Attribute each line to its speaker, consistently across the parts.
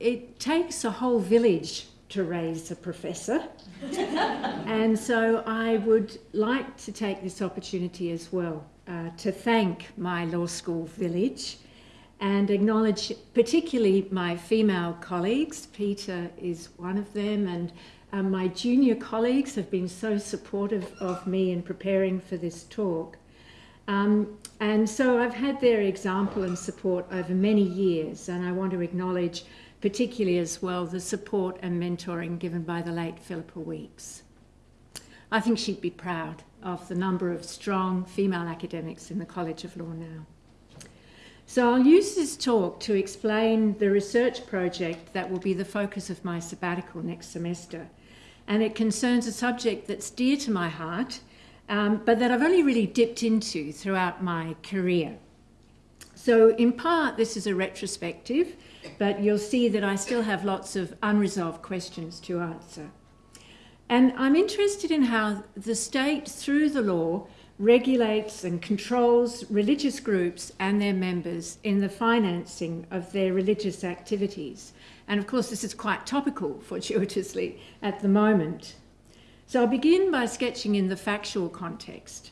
Speaker 1: it takes a whole village to raise a professor. and so I would like to take this opportunity as well uh, to thank my law school village and acknowledge particularly my female colleagues. Peter is one of them and um, my junior colleagues have been so supportive of me in preparing for this talk. Um, and so I've had their example and support over many years and I want to acknowledge particularly as well the support and mentoring given by the late Philippa Weeks. I think she'd be proud of the number of strong female academics in the College of Law now. So I'll use this talk to explain the research project that will be the focus of my sabbatical next semester. And it concerns a subject that's dear to my heart, um, but that I've only really dipped into throughout my career. So in part, this is a retrospective, but you'll see that I still have lots of unresolved questions to answer. And I'm interested in how the state, through the law, regulates and controls religious groups and their members in the financing of their religious activities. And of course, this is quite topical, fortuitously, at the moment. So I'll begin by sketching in the factual context.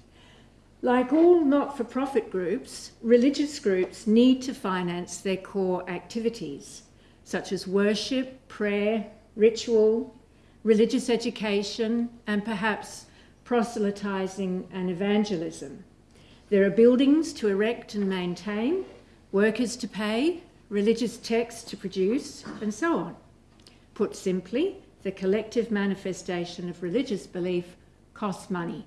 Speaker 1: Like all not-for-profit groups, religious groups need to finance their core activities, such as worship, prayer, ritual, religious education, and perhaps proselytizing and evangelism. There are buildings to erect and maintain, workers to pay, religious texts to produce, and so on. Put simply, the collective manifestation of religious belief costs money.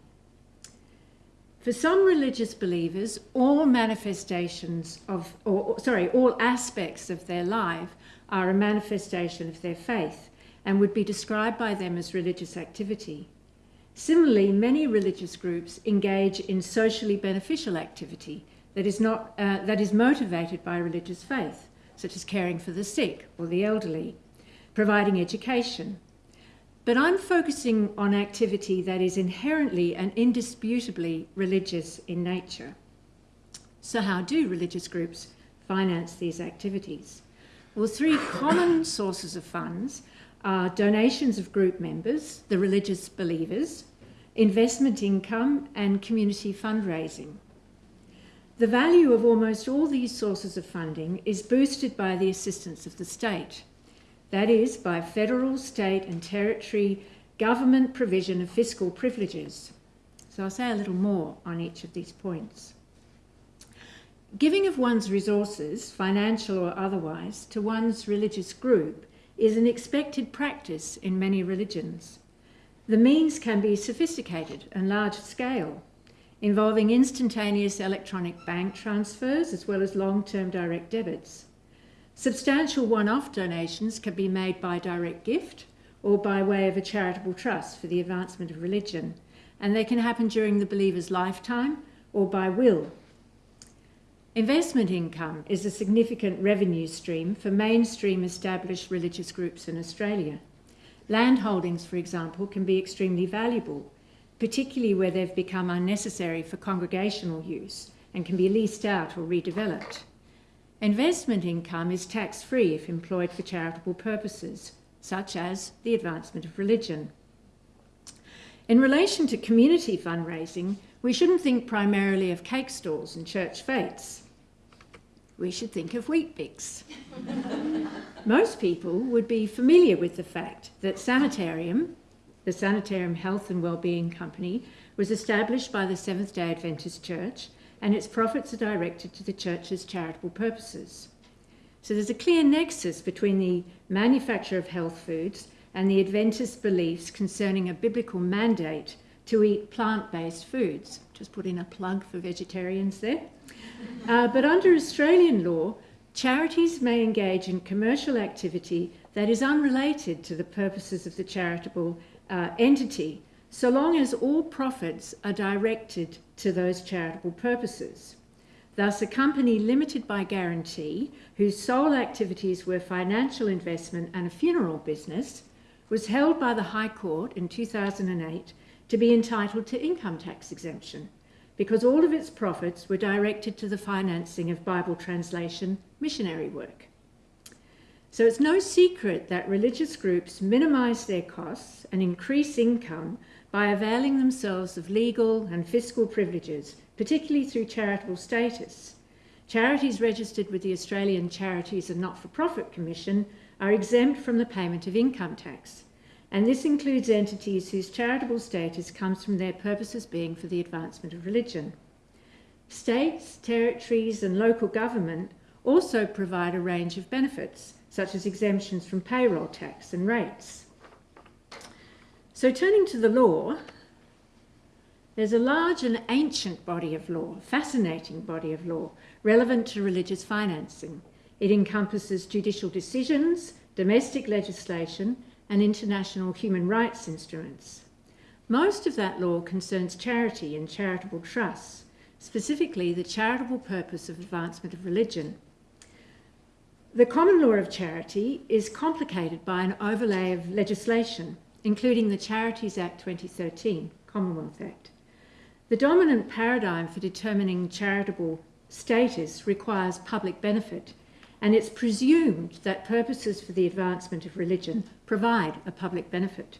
Speaker 1: For some religious believers, all manifestations of, or sorry, all aspects of their life are a manifestation of their faith and would be described by them as religious activity. Similarly, many religious groups engage in socially beneficial activity that is, not, uh, that is motivated by religious faith, such as caring for the sick or the elderly, providing education, but I'm focusing on activity that is inherently and indisputably religious in nature. So how do religious groups finance these activities? Well, three common sources of funds are donations of group members, the religious believers, investment income and community fundraising. The value of almost all these sources of funding is boosted by the assistance of the state that is, by federal, state and territory government provision of fiscal privileges. So I'll say a little more on each of these points. Giving of one's resources, financial or otherwise, to one's religious group is an expected practice in many religions. The means can be sophisticated and large scale, involving instantaneous electronic bank transfers as well as long-term direct debits. Substantial one-off donations can be made by direct gift or by way of a charitable trust for the advancement of religion, and they can happen during the believer's lifetime or by will. Investment income is a significant revenue stream for mainstream established religious groups in Australia. Land holdings, for example, can be extremely valuable, particularly where they've become unnecessary for congregational use and can be leased out or redeveloped. Investment income is tax-free if employed for charitable purposes, such as the advancement of religion. In relation to community fundraising, we shouldn't think primarily of cake stalls and church fetes. We should think of Weet-Bix. Most people would be familiar with the fact that Sanitarium, the Sanitarium Health and Wellbeing Company, was established by the Seventh-day Adventist Church and its profits are directed to the church's charitable purposes. So there's a clear nexus between the manufacture of health foods and the Adventist beliefs concerning a biblical mandate to eat plant-based foods. Just put in a plug for vegetarians there. Uh, but under Australian law, charities may engage in commercial activity that is unrelated to the purposes of the charitable uh, entity, so long as all profits are directed to those charitable purposes. Thus, a company limited by guarantee, whose sole activities were financial investment and a funeral business, was held by the High Court in 2008 to be entitled to income tax exemption because all of its profits were directed to the financing of Bible translation missionary work. So it's no secret that religious groups minimise their costs and increase income by availing themselves of legal and fiscal privileges, particularly through charitable status. Charities registered with the Australian Charities and Not-for-Profit Commission are exempt from the payment of income tax, and this includes entities whose charitable status comes from their purposes being for the advancement of religion. States, territories and local government also provide a range of benefits, such as exemptions from payroll tax and rates. So turning to the law, there's a large and ancient body of law, fascinating body of law, relevant to religious financing. It encompasses judicial decisions, domestic legislation, and international human rights instruments. Most of that law concerns charity and charitable trusts, specifically the charitable purpose of advancement of religion. The common law of charity is complicated by an overlay of legislation, including the Charities Act 2013, Commonwealth Act. The dominant paradigm for determining charitable status requires public benefit, and it's presumed that purposes for the advancement of religion provide a public benefit.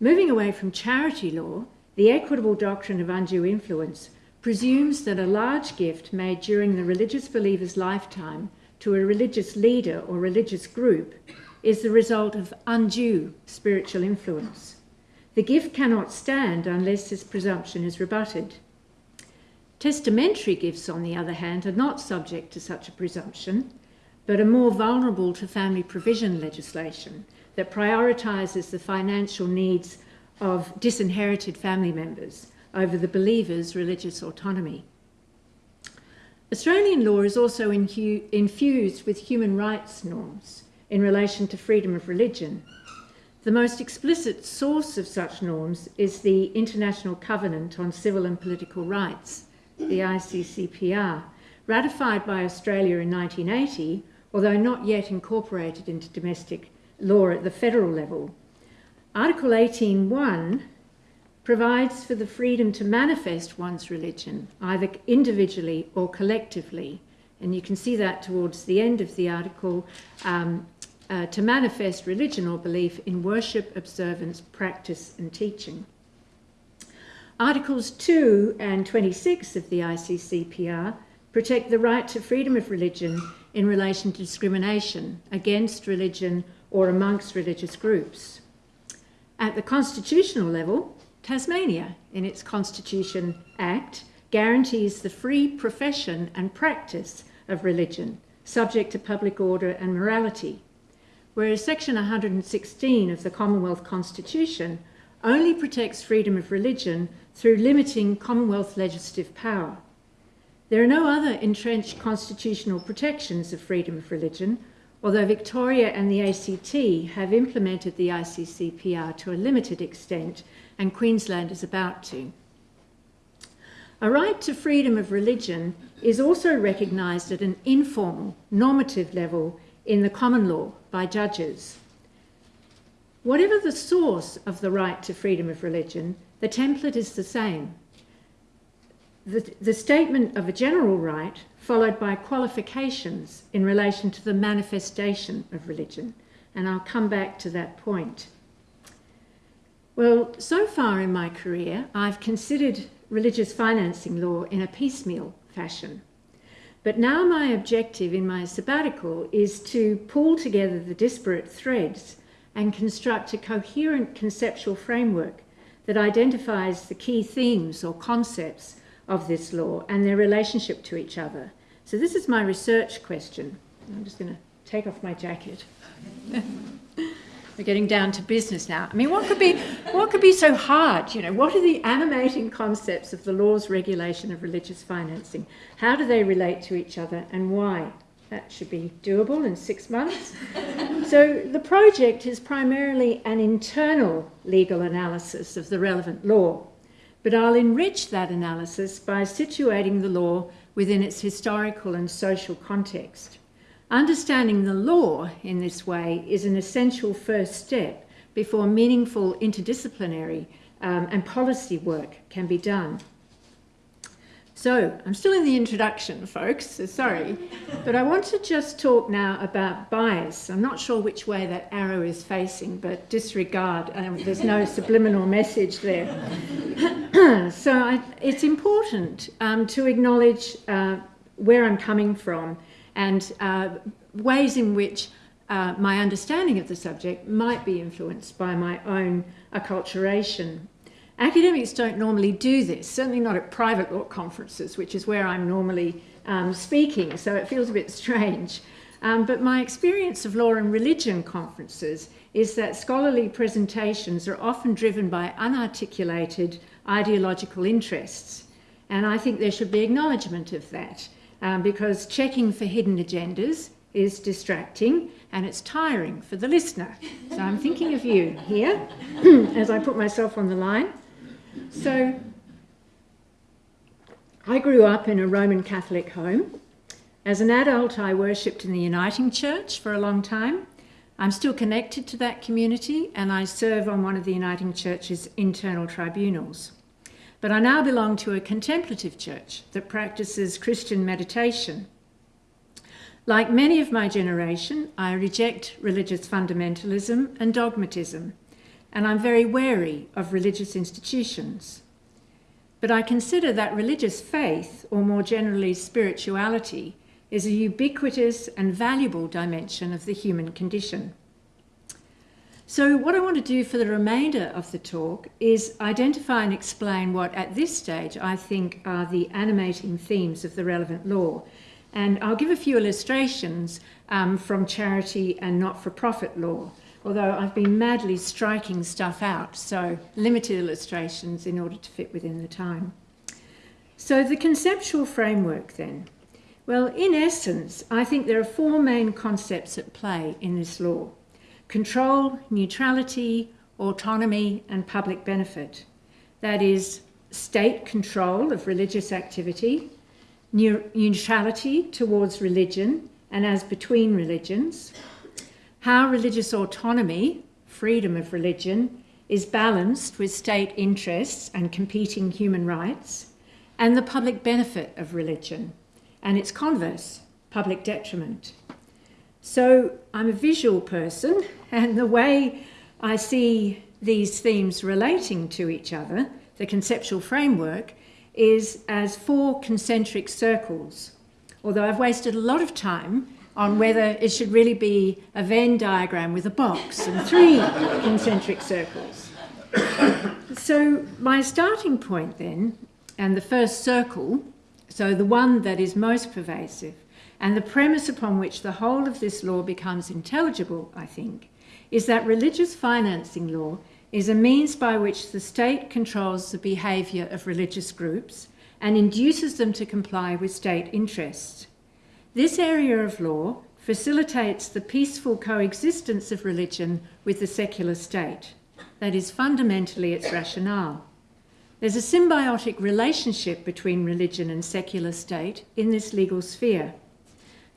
Speaker 1: Moving away from charity law, the equitable doctrine of undue influence presumes that a large gift made during the religious believer's lifetime to a religious leader or religious group is the result of undue spiritual influence. The gift cannot stand unless this presumption is rebutted. Testamentary gifts, on the other hand, are not subject to such a presumption, but are more vulnerable to family provision legislation that prioritises the financial needs of disinherited family members over the believer's religious autonomy. Australian law is also infused with human rights norms in relation to freedom of religion. The most explicit source of such norms is the International Covenant on Civil and Political Rights, the ICCPR, ratified by Australia in 1980, although not yet incorporated into domestic law at the federal level. Article 18.1 provides for the freedom to manifest one's religion, either individually or collectively. And you can see that towards the end of the article, um, uh, to manifest religion or belief in worship, observance, practice and teaching. Articles 2 and 26 of the ICCPR protect the right to freedom of religion in relation to discrimination against religion or amongst religious groups. At the constitutional level, Tasmania, in its Constitution Act, guarantees the free profession and practice of religion, subject to public order and morality, whereas Section 116 of the Commonwealth Constitution only protects freedom of religion through limiting Commonwealth legislative power. There are no other entrenched constitutional protections of freedom of religion, although Victoria and the ACT have implemented the ICCPR to a limited extent and Queensland is about to. A right to freedom of religion is also recognised at an informal, normative level in the common law by judges. Whatever the source of the right to freedom of religion, the template is the same. The, the, statement of a general right followed by qualifications in relation to the manifestation of religion. And I'll come back to that point. Well, so far in my career, I've considered religious financing law in a piecemeal fashion. But now my objective in my sabbatical is to pull together the disparate threads and construct a coherent conceptual framework that identifies the key themes or concepts of this law and their relationship to each other. So this is my research question. I'm just going to take off my jacket. We're getting down to business now. I mean, what could be what could be so hard? You know, what are the animating concepts of the law's regulation of religious financing? How do they relate to each other, and why? That should be doable in six months. so the project is primarily an internal legal analysis of the relevant law, but I'll enrich that analysis by situating the law within its historical and social context. Understanding the law in this way is an essential first step before meaningful interdisciplinary um, and policy work can be done. So, I'm still in the introduction, folks, so sorry. But I want to just talk now about bias. I'm not sure which way that arrow is facing, but disregard, um, there's no subliminal message there. so, I, it's important um, to acknowledge uh, where I'm coming from and uh, ways in which uh, my understanding of the subject might be influenced by my own acculturation. Academics don't normally do this, certainly not at private law conferences, which is where I'm normally um, speaking, so it feels a bit strange. Um, but my experience of law and religion conferences is that scholarly presentations are often driven by unarticulated ideological interests. And I think there should be acknowledgement of that um, because checking for hidden agendas is distracting and it's tiring for the listener. So I'm thinking of you here as I put myself on the line. So I grew up in a Roman Catholic home. As an adult, I worshipped in the Uniting Church for a long time. I'm still connected to that community and I serve on one of the Uniting Church's internal tribunals. But I now belong to a contemplative church that practices Christian meditation. Like many of my generation, I reject religious fundamentalism and dogmatism and I'm very wary of religious institutions. But I consider that religious faith, or more generally spirituality, is a ubiquitous and valuable dimension of the human condition. So what I want to do for the remainder of the talk is identify and explain what at this stage I think are the animating themes of the relevant law. And I'll give a few illustrations um, from charity and not-for-profit law although I've been madly striking stuff out, so limited illustrations in order to fit within the time. So the conceptual framework then. Well, in essence, I think there are four main concepts at play in this law. Control, neutrality, autonomy and public benefit. That is state control of religious activity, neutrality towards religion and as between religions, how religious autonomy, freedom of religion, is balanced with state interests and competing human rights, and the public benefit of religion, and its converse, public detriment. So I'm a visual person, and the way I see these themes relating to each other, the conceptual framework, is as four concentric circles. Although I've wasted a lot of time on whether it should really be a Venn diagram with a box and three concentric circles. So my starting point then, and the first circle, so the one that is most pervasive, and the premise upon which the whole of this law becomes intelligible, I think, is that religious financing law is a means by which the state controls the behaviour of religious groups and induces them to comply with state interests. This area of law facilitates the peaceful coexistence of religion with the secular state. That is fundamentally its rationale. There's a symbiotic relationship between religion and secular state in this legal sphere.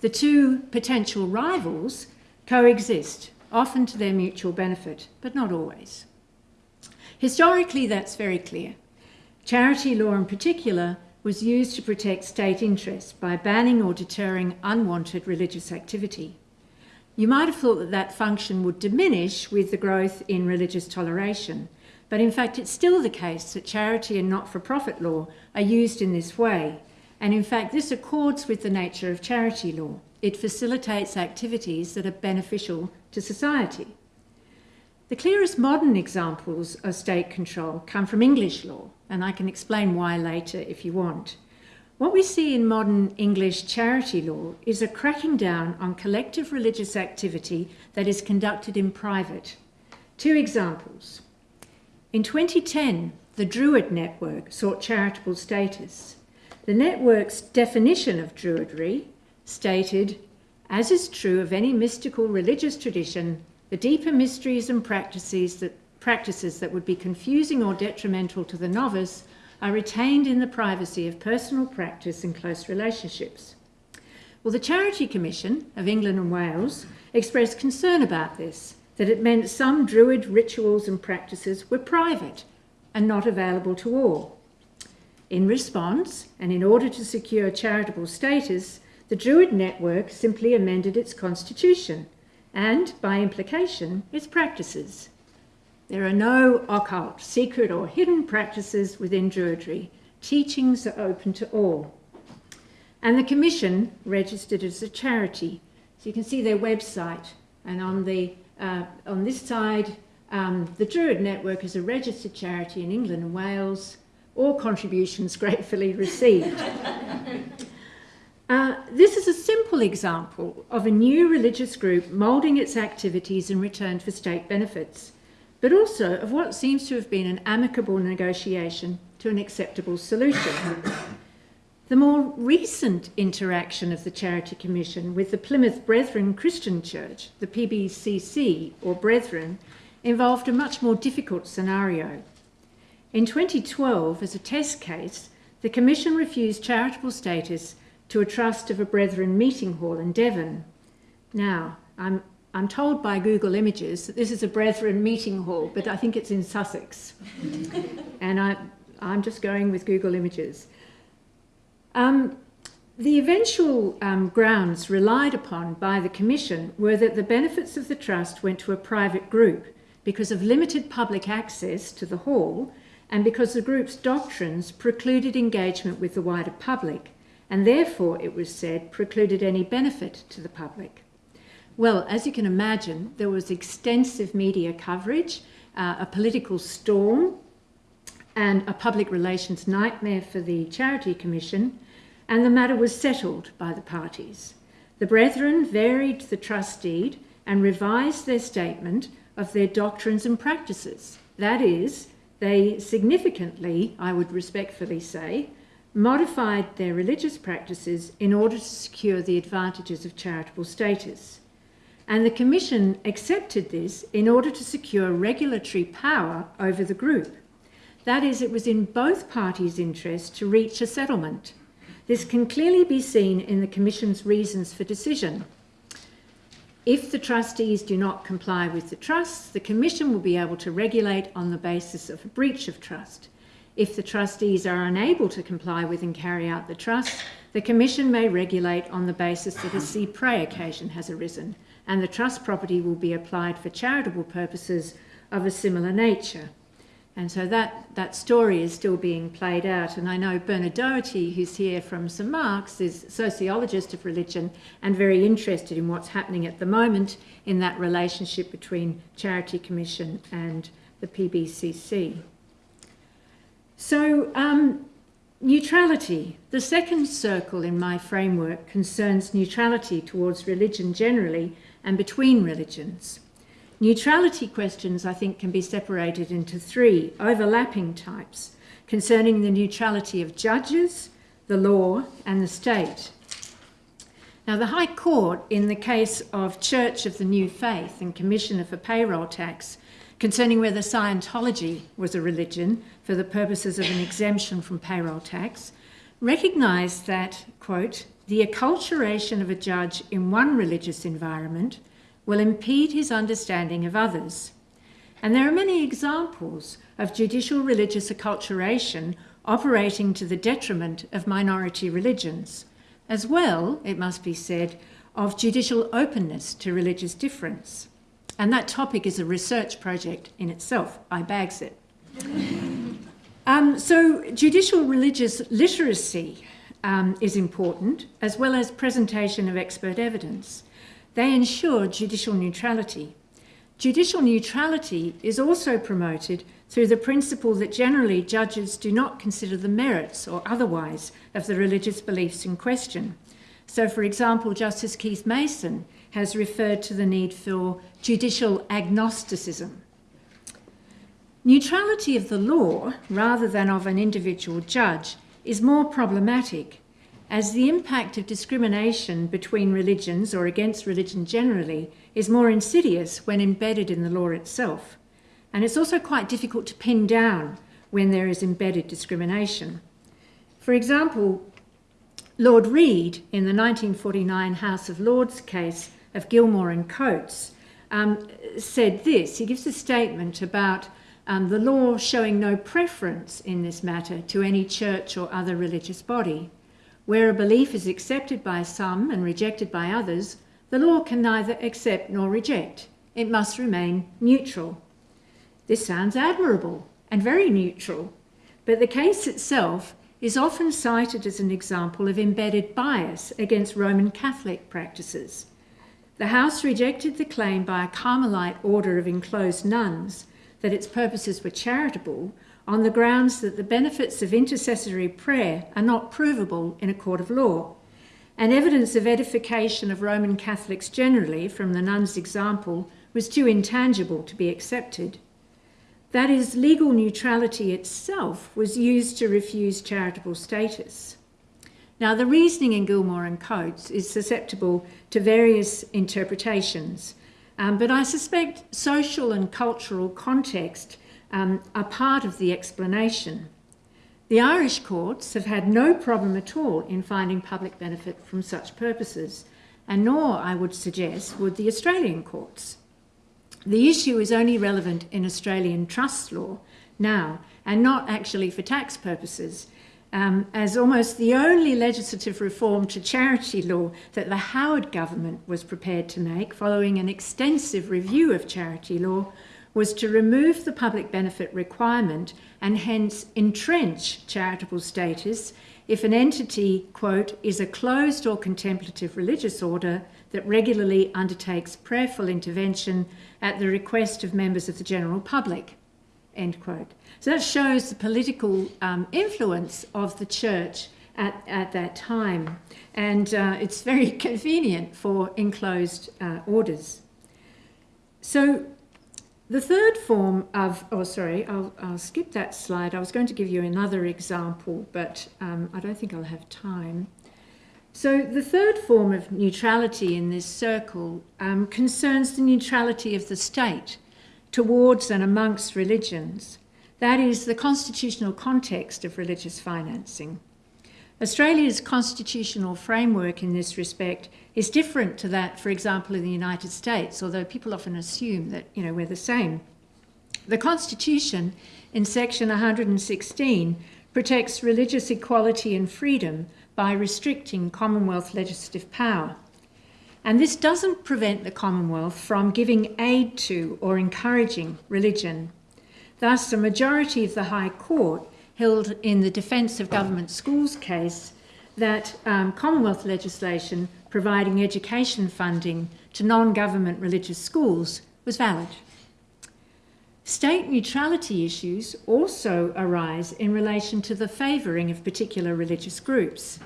Speaker 1: The two potential rivals coexist, often to their mutual benefit, but not always. Historically, that's very clear. Charity law in particular was used to protect state interests by banning or deterring unwanted religious activity. You might have thought that that function would diminish with the growth in religious toleration, but in fact it's still the case that charity and not-for-profit law are used in this way, and in fact this accords with the nature of charity law. It facilitates activities that are beneficial to society. The clearest modern examples of state control come from English law, and I can explain why later if you want. What we see in modern English charity law is a cracking down on collective religious activity that is conducted in private. Two examples. In 2010, the Druid Network sought charitable status. The network's definition of Druidry stated, as is true of any mystical religious tradition, the deeper mysteries and practices that practices that would be confusing or detrimental to the novice are retained in the privacy of personal practice and close relationships. Well, the Charity Commission of England and Wales expressed concern about this, that it meant some Druid rituals and practices were private and not available to all. In response, and in order to secure charitable status, the Druid Network simply amended its constitution and, by implication, its practices. There are no occult, secret, or hidden practices within Druidry. Teachings are open to all. And the Commission registered as a charity. So you can see their website, and on the uh, on this side, um, the Druid Network is a registered charity in England and Wales. All contributions gratefully received. Uh, this is a simple example of a new religious group moulding its activities in return for state benefits, but also of what seems to have been an amicable negotiation to an acceptable solution. the more recent interaction of the Charity Commission with the Plymouth Brethren Christian Church, the PBCC or Brethren, involved a much more difficult scenario. In 2012, as a test case, the Commission refused charitable status to a trust of a Brethren meeting hall in Devon. Now, I'm, I'm told by Google Images that this is a Brethren meeting hall, but I think it's in Sussex. and I, I'm just going with Google Images. Um, the eventual um, grounds relied upon by the Commission were that the benefits of the trust went to a private group because of limited public access to the hall and because the group's doctrines precluded engagement with the wider public and therefore, it was said, precluded any benefit to the public. Well, as you can imagine, there was extensive media coverage, uh, a political storm, and a public relations nightmare for the Charity Commission, and the matter was settled by the parties. The Brethren varied the trust deed and revised their statement of their doctrines and practices. That is, they significantly, I would respectfully say, modified their religious practices in order to secure the advantages of charitable status. And the Commission accepted this in order to secure regulatory power over the group. That is, it was in both parties' interest to reach a settlement. This can clearly be seen in the Commission's reasons for decision. If the trustees do not comply with the trust, the Commission will be able to regulate on the basis of a breach of trust. If the trustees are unable to comply with and carry out the trust, the Commission may regulate on the basis that a cy-près occasion has arisen and the trust property will be applied for charitable purposes of a similar nature. And so that, that story is still being played out. And I know Bernard Doherty, who's here from St Mark's, is sociologist of religion and very interested in what's happening at the moment in that relationship between Charity Commission and the PBCC. So, um, neutrality. The second circle in my framework concerns neutrality towards religion generally and between religions. Neutrality questions, I think, can be separated into three overlapping types concerning the neutrality of judges, the law, and the state. Now, the High Court, in the case of Church of the New Faith and Commissioner for Payroll Tax, concerning whether Scientology was a religion for the purposes of an exemption from payroll tax, recognised that, quote, the acculturation of a judge in one religious environment will impede his understanding of others. And there are many examples of judicial religious acculturation operating to the detriment of minority religions, as well, it must be said, of judicial openness to religious difference. And that topic is a research project in itself. I bags it. um, so judicial religious literacy um, is important, as well as presentation of expert evidence. They ensure judicial neutrality. Judicial neutrality is also promoted through the principle that generally judges do not consider the merits or otherwise of the religious beliefs in question. So, for example, Justice Keith Mason has referred to the need for judicial agnosticism. Neutrality of the law, rather than of an individual judge, is more problematic as the impact of discrimination between religions or against religion generally is more insidious when embedded in the law itself. And it's also quite difficult to pin down when there is embedded discrimination. For example, Lord Reid, in the 1949 House of Lords case, of Gilmour and Coats, um, said this. He gives a statement about um, the law showing no preference in this matter to any church or other religious body. Where a belief is accepted by some and rejected by others, the law can neither accept nor reject. It must remain neutral. This sounds admirable and very neutral, but the case itself is often cited as an example of embedded bias against Roman Catholic practices. The House rejected the claim by a Carmelite order of enclosed nuns that its purposes were charitable on the grounds that the benefits of intercessory prayer are not provable in a court of law. And evidence of edification of Roman Catholics generally, from the nun's example, was too intangible to be accepted. That is, legal neutrality itself was used to refuse charitable status. Now, the reasoning in Gilmour and Coats is susceptible to various interpretations, um, but I suspect social and cultural context um, are part of the explanation. The Irish courts have had no problem at all in finding public benefit from such purposes, and nor, I would suggest, would the Australian courts. The issue is only relevant in Australian trust law now and not actually for tax purposes, um, as almost the only legislative reform to charity law that the Howard government was prepared to make following an extensive review of charity law was to remove the public benefit requirement and hence entrench charitable status if an entity, quote, is a closed or contemplative religious order that regularly undertakes prayerful intervention at the request of members of the general public, end quote. So that shows the political um, influence of the church at, at that time. And uh, it's very convenient for enclosed uh, orders. So the third form of, oh, sorry, I'll, I'll, skip that slide. I was going to give you another example, but um, I don't think I'll have time. So the third form of neutrality in this circle um, concerns the neutrality of the state towards and amongst religions. That is the constitutional context of religious financing. Australia's constitutional framework in this respect is different to that, for example, in the United States, although people often assume that, you know, we're the same. The Constitution in section 116 protects religious equality and freedom by restricting Commonwealth legislative power. And this doesn't prevent the Commonwealth from giving aid to or encouraging religion. Thus, a majority of the High Court held in the Defence of Government Schools case that um, Commonwealth legislation providing education funding to non-government religious schools was valid. State neutrality issues also arise in relation to the favouring of particular religious groups.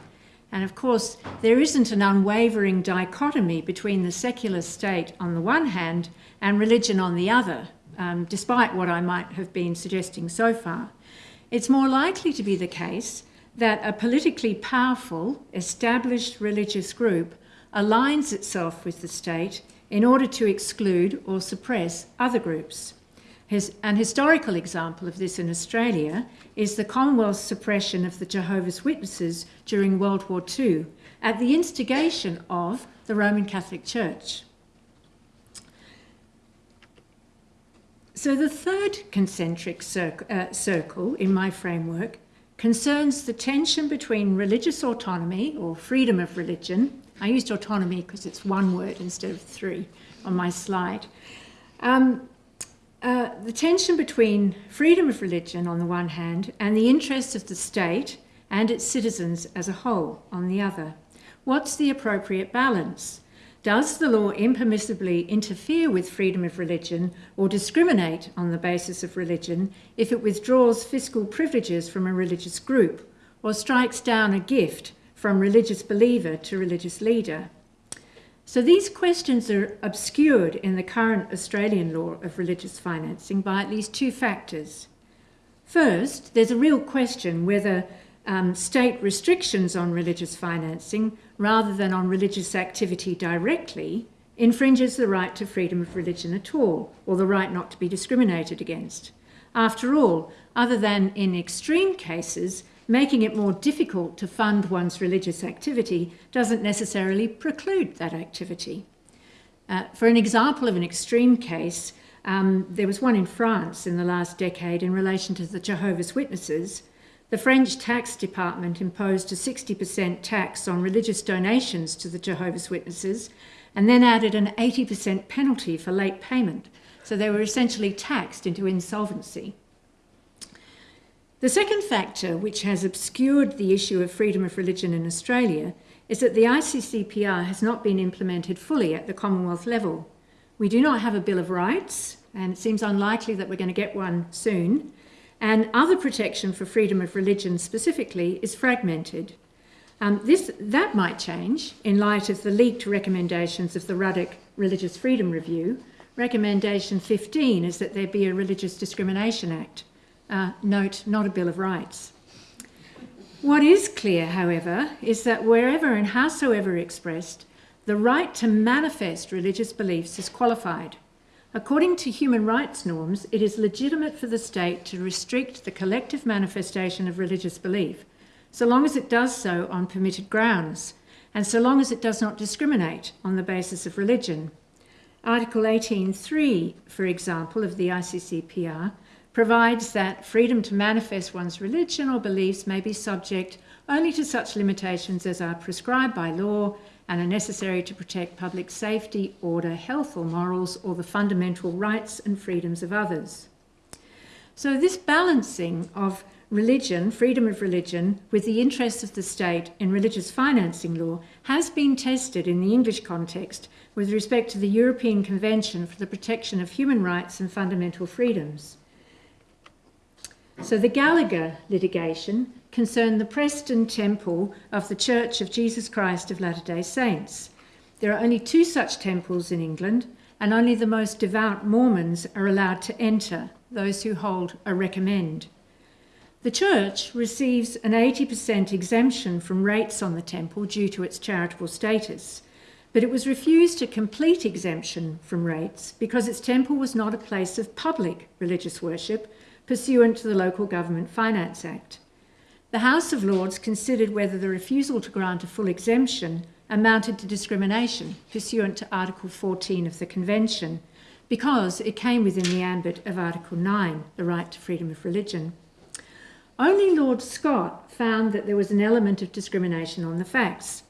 Speaker 1: And of course, there isn't an unwavering dichotomy between the secular state on the one hand and religion on the other, um, despite what I might have been suggesting so far. It's more likely to be the case that a politically powerful, established religious group aligns itself with the state in order to exclude or suppress other groups. His, an historical example of this in Australia is the Commonwealth's suppression of the Jehovah's Witnesses during World War II at the instigation of the Roman Catholic Church. So the third concentric uh, circle in my framework concerns the tension between religious autonomy or freedom of religion. I used autonomy because it's one word instead of three on my slide. Um, uh, the tension between freedom of religion on the one hand and the interests of the state and its citizens as a whole on the other. What's the appropriate balance? Does the law impermissibly interfere with freedom of religion or discriminate on the basis of religion if it withdraws fiscal privileges from a religious group or strikes down a gift from religious believer to religious leader? So these questions are obscured in the current Australian law of religious financing by at least two factors. First, there's a real question whether um, state restrictions on religious financing, rather than on religious activity directly, infringes the right to freedom of religion at all, or the right not to be discriminated against. After all, other than in extreme cases, making it more difficult to fund one's religious activity doesn't necessarily preclude that activity. Uh, for an example of an extreme case, Um, there was one in France in the last decade in relation to the Jehovah's Witnesses. The French tax department imposed a 60% tax on religious donations to the Jehovah's Witnesses and then added an 80% penalty for late payment. So they were essentially taxed into insolvency. The second factor which has obscured the issue of freedom of religion in Australia is that the ICCPR has not been implemented fully at the Commonwealth level. We do not have a Bill of Rights, and it seems unlikely that we're going to get one soon. And other protection for freedom of religion specifically is fragmented. Um, this, that might change in light of the leaked recommendations of the Ruddock Religious Freedom Review. Recommendation 15 is that there be a Religious Discrimination Act. Uh, note, not a Bill of Rights. What is clear, however, is that wherever and howsoever expressed, the right to manifest religious beliefs is qualified. According to human rights norms, it is legitimate for the state to restrict the collective manifestation of religious belief so long as it does so on permitted grounds, and so long as it does not discriminate on the basis of religion. Article 18.3, for example, of the ICCPR, provides that freedom to manifest one's religion or beliefs may be subject only to such limitations as are prescribed by law and are necessary to protect public safety, order, health or morals, or the fundamental rights and freedoms of others. So this balancing of religion, freedom of religion, with the interests of the state in religious financing law has been tested in the English context with respect to the European Convention for the Protection of Human Rights and Fundamental Freedoms. So the Gallagher litigation concerned the Preston Temple of the Church of Jesus Christ of Latter-day Saints. There are only two such temples in England and only the most devout Mormons are allowed to enter, those who hold a recommend. The church receives an 80% exemption from rates on the temple due to its charitable status, but it was refused a complete exemption from rates because its temple was not a place of public religious worship pursuant to the Local Government Finance Act. The House of Lords considered whether the refusal to grant a full exemption amounted to discrimination pursuant to Article 14 of the Convention because it came within the ambit of Article 9, the right to freedom of religion. Only Lord Scott found that there was an element of discrimination on the facts,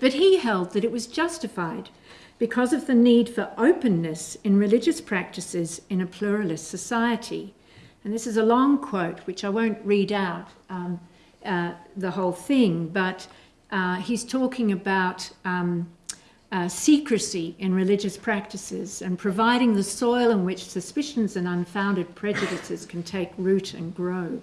Speaker 1: but he held that it was justified because of the need for openness in religious practices in a pluralist society. And this is a long quote, which I won't read out um, uh, the whole thing, but uh, he's talking about um, uh, secrecy in religious practices and providing the soil in which suspicions and unfounded prejudices can take root and grow.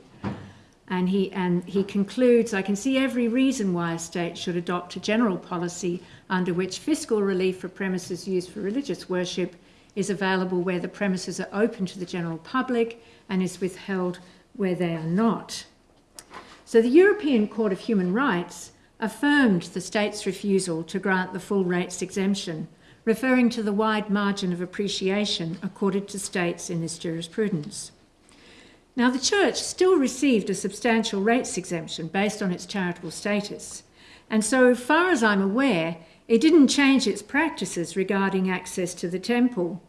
Speaker 1: And he, and he concludes, I can see every reason why a state should adopt a general policy under which fiscal relief for premises used for religious worship is available where the premises are open to the general public and is withheld where they are not. So the European Court of Human Rights affirmed the state's refusal to grant the full rates exemption, referring to the wide margin of appreciation accorded to states in this jurisprudence. Now, the church still received a substantial rates exemption based on its charitable status, and so far as I'm aware, it didn't change its practices regarding access to the temple.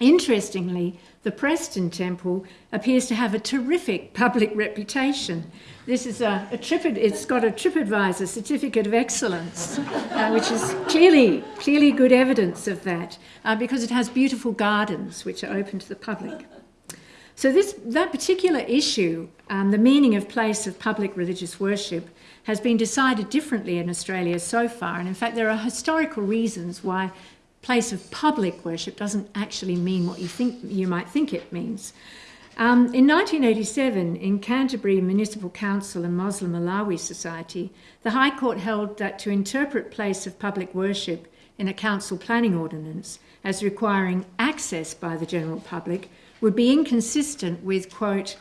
Speaker 1: Interestingly, the Preston Temple appears to have a terrific public reputation. This is a, a Tripid, it's got a TripAdvisor certificate of excellence, uh, which is clearly, clearly good evidence of that, uh, because it has beautiful gardens which are open to the public. So this, that particular issue, um, the meaning of place of public religious worship, has been decided differently in Australia so far. And in fact, there are historical reasons why place of public worship doesn't actually mean what you think you might think it means. Um, in 1987, in Canterbury Municipal Council and Moslem Alawy Society, the High Court held that to interpret place of public worship in a council planning ordinance as requiring access by the general public would be inconsistent with, quote,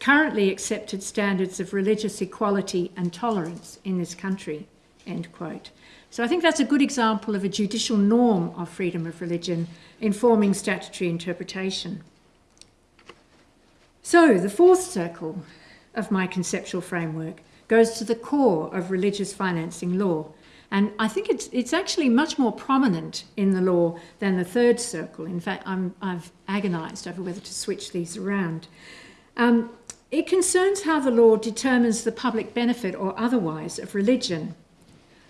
Speaker 1: currently accepted standards of religious equality and tolerance in this country, end quote. So I think that's a good example of a judicial norm of freedom of religion informing statutory interpretation. So the fourth circle of my conceptual framework goes to the core of religious financing law, And I think it's, it's actually much more prominent in the law than the third circle. In fact, I'm, I've agonised over whether to switch these around. Um, it concerns how the law determines the public benefit or otherwise of religion.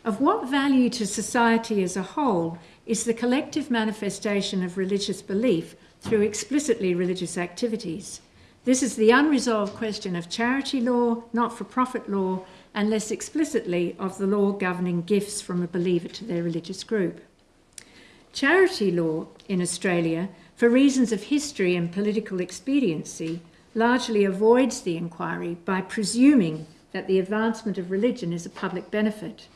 Speaker 1: Of what value to society as a whole is the collective manifestation of religious belief through explicitly religious activities? This is the unresolved question of charity law, not for profit law, and less explicitly of the law governing gifts from a believer to their religious group. Charity law in Australia, for reasons of history and political expediency, largely avoids the inquiry by presuming that the advancement of religion is a public benefit.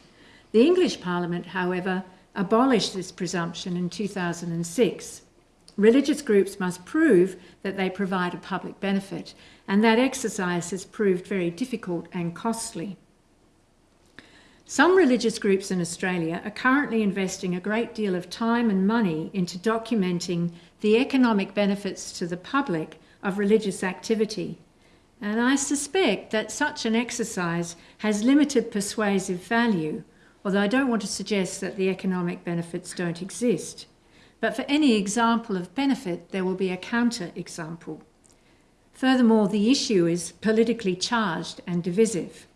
Speaker 1: The English Parliament, however, abolished this presumption in 2006. Religious groups must prove that they provide a public benefit, and that exercise has proved very difficult and costly. Some religious groups in Australia are currently investing a great deal of time and money into documenting the economic benefits to the public of religious activity. And I suspect that such an exercise has limited persuasive value although I don't want to suggest that the economic benefits don't exist. But for any example of benefit, there will be a counter example. Furthermore, the issue is politically charged and divisive.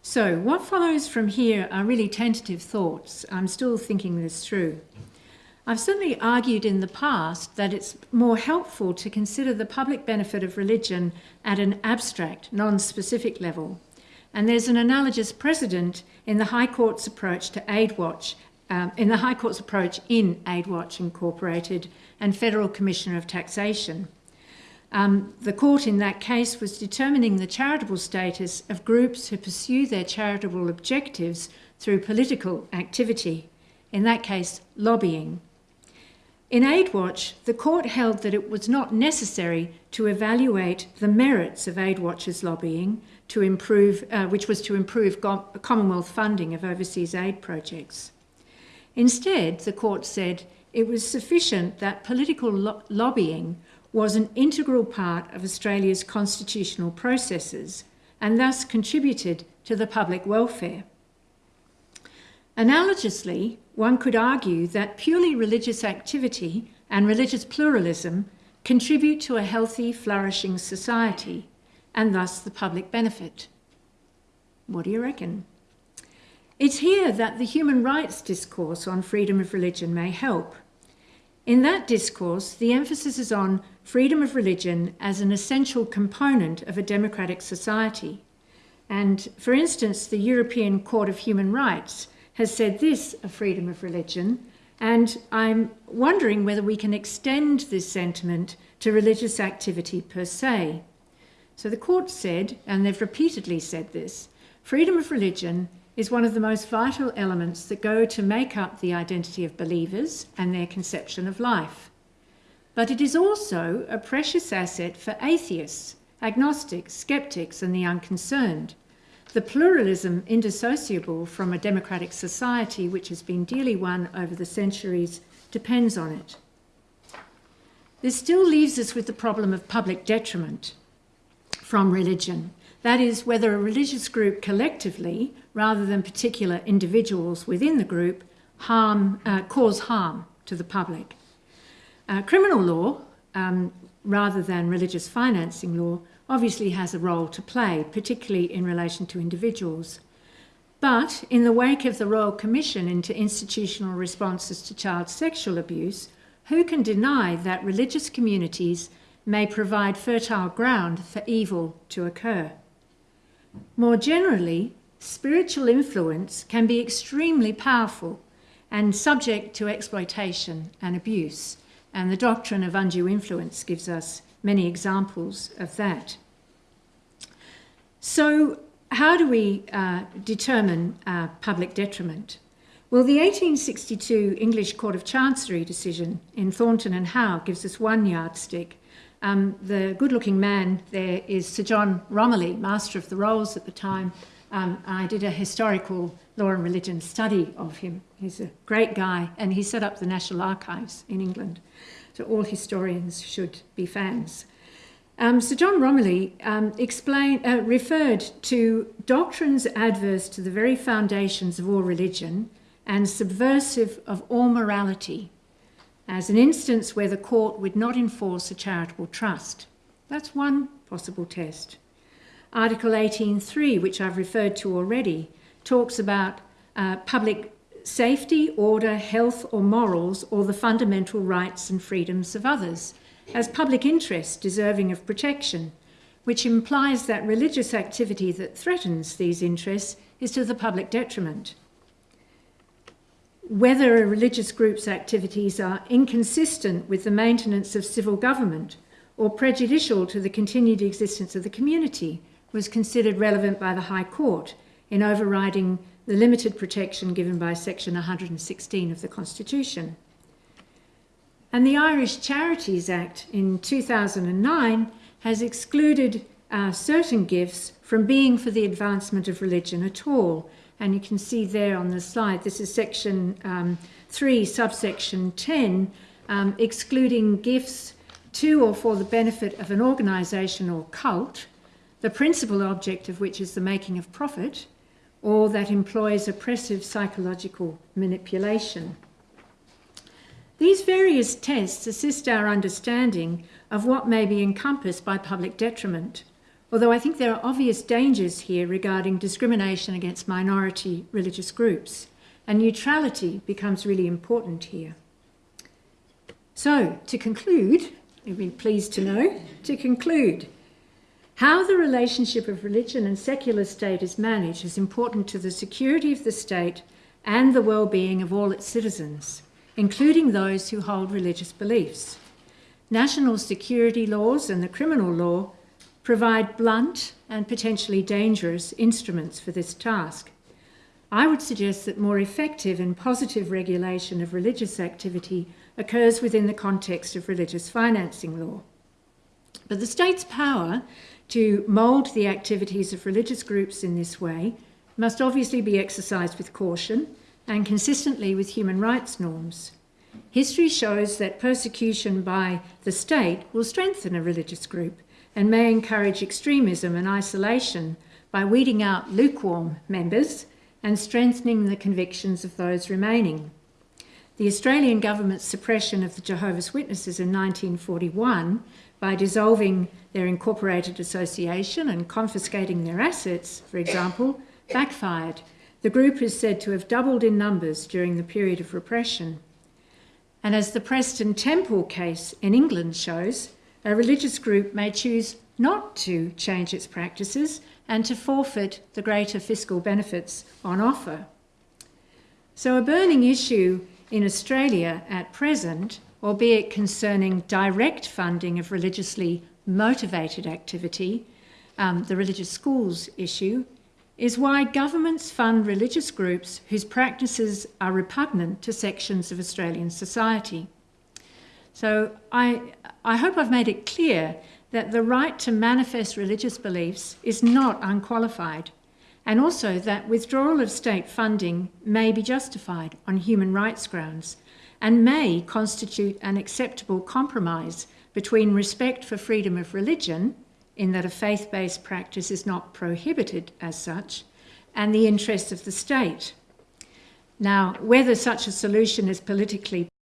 Speaker 1: So, what follows from here are really tentative thoughts. I'm still thinking this through. I've certainly argued in the past that it's more helpful to consider the public benefit of religion at an abstract, non specific level. And there's an analogous precedent in the High Court's approach to AidWatch, um, in the High Court's approach in AidWatch Incorporated and Federal Commissioner of Taxation. Um, the court in that case was determining the charitable status of groups who pursue their charitable objectives through political activity, in that case, lobbying. In AidWatch, the court held that it was not necessary to evaluate the merits of AidWatch's lobbying to improve, uh, which was to improve Commonwealth funding of overseas aid projects. Instead, the court said it was sufficient that political lo lobbying was an integral part of Australia's constitutional processes and thus contributed to the public welfare. Analogously, one could argue that purely religious activity and religious pluralism contribute to a healthy, flourishing society and thus the public benefit. What do you reckon? It's here that the human rights discourse on freedom of religion may help. In that discourse, the emphasis is on freedom of religion as an essential component of a democratic society. And for instance, the European Court of Human Rights has said this of freedom of religion, and I'm wondering whether we can extend this sentiment to religious activity per se. So the court said, and they've repeatedly said this, freedom of religion is one of the most vital elements that go to make up the identity of believers and their conception of life. But it is also a precious asset for atheists, agnostics, skeptics, and the unconcerned. The pluralism indissociable from a democratic society which has been dearly won over the centuries depends on it. This still leaves us with the problem of public detriment from religion. That is, whether a religious group collectively, rather than particular individuals within the group, harm, uh, cause harm to the public. Uh, criminal law, um, rather than religious financing law, obviously has a role to play, particularly in relation to individuals. But in the wake of the Royal Commission into institutional responses to child sexual abuse, who can deny that religious communities may provide fertile ground for evil to occur. More generally, spiritual influence can be extremely powerful and subject to exploitation and abuse, and the doctrine of undue influence gives us many examples of that. So, how do we uh, determine uh, public detriment? Well, the 1862 English Court of Chancery decision in Thornton and Howe gives us one yardstick, um, the good looking man there is Sir John Romilly, Master of the Rolls at the time. Um, I did a historical law and religion study of him. He's a great guy, and he set up the National Archives in England. So all historians should be fans. Um, Sir John Romilly um, explained, uh, referred to doctrines adverse to the very foundations of all religion and subversive of all morality as an instance where the court would not enforce a charitable trust. That's one possible test. Article 18.3, which I've referred to already, talks about uh, public safety, order, health or morals, or the fundamental rights and freedoms of others, as public interest deserving of protection, which implies that religious activity that threatens these interests is to the public detriment. Whether a religious group's activities are inconsistent with the maintenance of civil government or prejudicial to the continued existence of the community was considered relevant by the High Court in overriding the limited protection given by section 116 of the Constitution. And the Irish Charities Act in 2009 has excluded uh, certain gifts from being for the advancement of religion at all. And you can see there on the slide, this is section um, 3, subsection 10, um, excluding gifts to or for the benefit of an organisation or cult, the principal object of which is the making of profit, or that employs oppressive psychological manipulation. These various tests assist our understanding of what may be encompassed by public detriment, although I think there are obvious dangers here regarding discrimination against minority religious groups, and neutrality becomes really important here. So, to conclude, you'll be pleased to know, to conclude, how the relationship of religion and secular state is managed is important to the security of the state and the well-being of all its citizens, including those who hold religious beliefs. National security laws and the criminal law provide blunt and potentially dangerous instruments for this task. I would suggest that more effective and positive regulation of religious activity occurs within the context of religious financing law. But the state's power to mould the activities of religious groups in this way must obviously be exercised with caution and consistently with human rights norms. History shows that persecution by the state will strengthen a religious group and may encourage extremism and isolation by weeding out lukewarm members and strengthening the convictions of those remaining. The Australian government's suppression of the Jehovah's Witnesses in 1941 by dissolving their incorporated association and confiscating their assets, for example, backfired. The group is said to have doubled in numbers during the period of repression. And as the Preston Temple case in England shows, a religious group may choose not to change its practices and to forfeit the greater fiscal benefits on offer. So a burning issue in Australia at present albeit concerning direct funding of religiously motivated activity, um, the religious schools issue, is why governments fund religious groups whose practices are repugnant to sections of Australian society. So I, I hope I've made it clear that the right to manifest religious beliefs is not unqualified, and also that withdrawal of state funding may be justified on human rights grounds and may constitute an acceptable compromise between respect for freedom of religion, in that a faith-based practice is not prohibited as such, and the interests of the state. Now, whether such a solution is politically